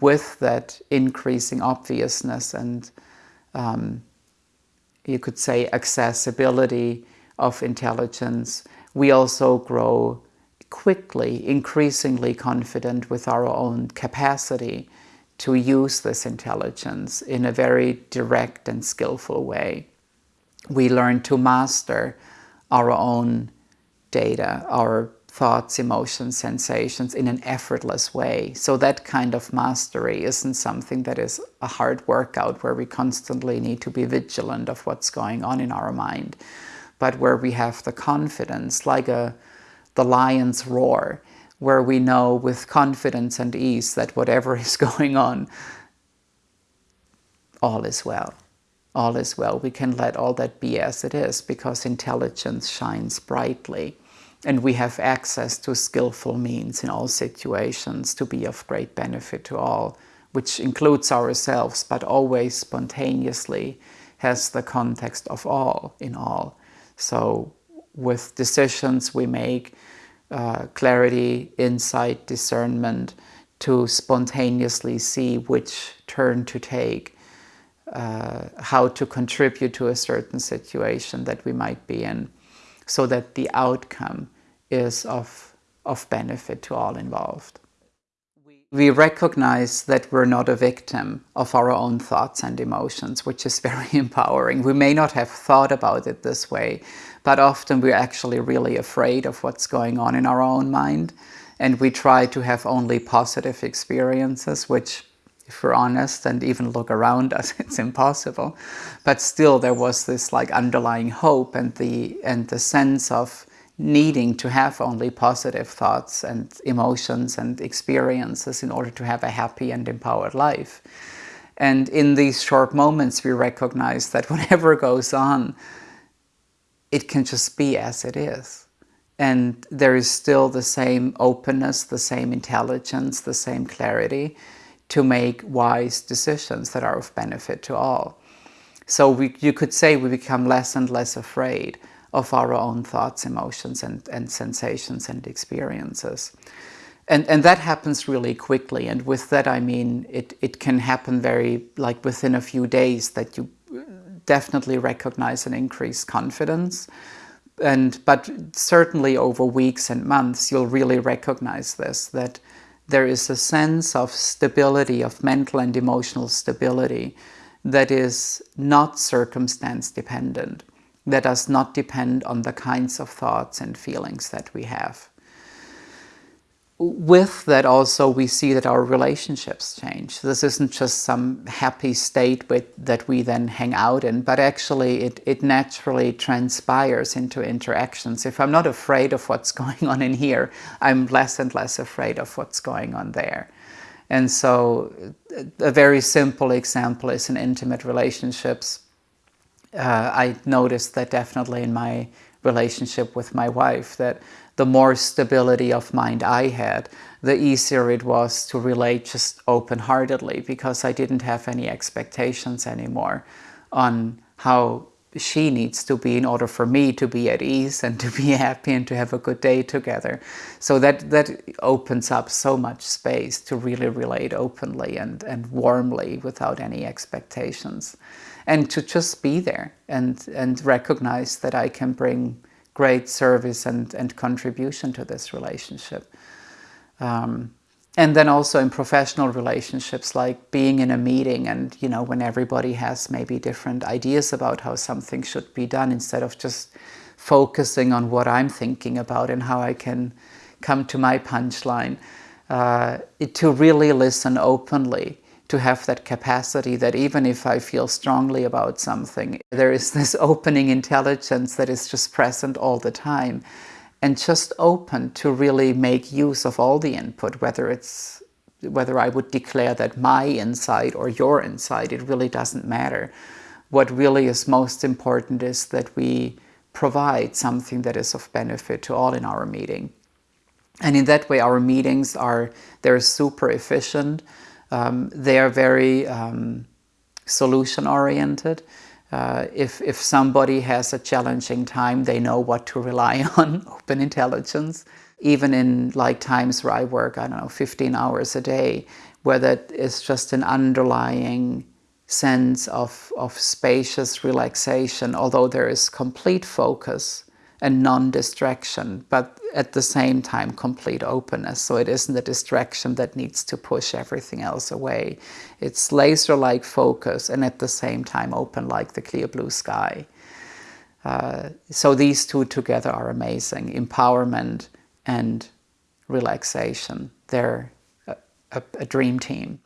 With that increasing obviousness and um, you could say accessibility of intelligence, we also grow quickly, increasingly confident with our own capacity to use this intelligence in a very direct and skillful way. We learn to master our own data, our thoughts, emotions, sensations in an effortless way. So that kind of mastery isn't something that is a hard workout where we constantly need to be vigilant of what's going on in our mind, but where we have the confidence, like a the lion's roar, where we know with confidence and ease that whatever is going on, all is well. All is well. We can let all that be as it is because intelligence shines brightly and we have access to skillful means in all situations to be of great benefit to all, which includes ourselves, but always spontaneously has the context of all in all. So with decisions we make, uh, clarity, insight, discernment, to spontaneously see which turn to take, uh, how to contribute to a certain situation that we might be in, so that the outcome is of, of benefit to all involved. We recognize that we're not a victim of our own thoughts and emotions, which is very empowering. We may not have thought about it this way, but often we're actually really afraid of what's going on in our own mind. And we try to have only positive experiences, which if we're honest and even look around us, it's impossible. But still there was this like underlying hope and the, and the sense of needing to have only positive thoughts and emotions and experiences in order to have a happy and empowered life. And in these short moments, we recognize that whatever goes on, it can just be as it is. And there is still the same openness, the same intelligence, the same clarity to make wise decisions that are of benefit to all. So we, you could say we become less and less afraid of our own thoughts, emotions, and, and sensations and experiences. And, and that happens really quickly. And with that, I mean, it, it can happen very, like within a few days that you definitely recognize an increased confidence. And, but certainly over weeks and months, you'll really recognize this, that there is a sense of stability, of mental and emotional stability that is not circumstance dependent that does not depend on the kinds of thoughts and feelings that we have. With that also we see that our relationships change. This isn't just some happy state with, that we then hang out in, but actually it, it naturally transpires into interactions. If I'm not afraid of what's going on in here, I'm less and less afraid of what's going on there. And so a very simple example is in intimate relationships uh, I noticed that definitely in my relationship with my wife, that the more stability of mind I had, the easier it was to relate just open-heartedly because I didn't have any expectations anymore on how she needs to be in order for me to be at ease and to be happy and to have a good day together. So that, that opens up so much space to really relate openly and, and warmly without any expectations and to just be there and, and recognize that I can bring great service and, and contribution to this relationship. Um, and then also in professional relationships, like being in a meeting and, you know, when everybody has maybe different ideas about how something should be done, instead of just focusing on what I'm thinking about and how I can come to my punchline, uh, to really listen openly to have that capacity that even if I feel strongly about something, there is this opening intelligence that is just present all the time and just open to really make use of all the input, whether it's whether I would declare that my insight or your insight, it really doesn't matter. What really is most important is that we provide something that is of benefit to all in our meeting. And in that way, our meetings are, they're super efficient. Um, they are very um, solution-oriented. Uh, if, if somebody has a challenging time, they know what to rely on, open intelligence. Even in like times where I work, I don't know, 15 hours a day, where that is just an underlying sense of, of spacious relaxation, although there is complete focus and non-distraction, but at the same time complete openness. So it isn't a distraction that needs to push everything else away. It's laser-like focus and at the same time open like the clear blue sky. Uh, so these two together are amazing, empowerment and relaxation. They're a, a, a dream team.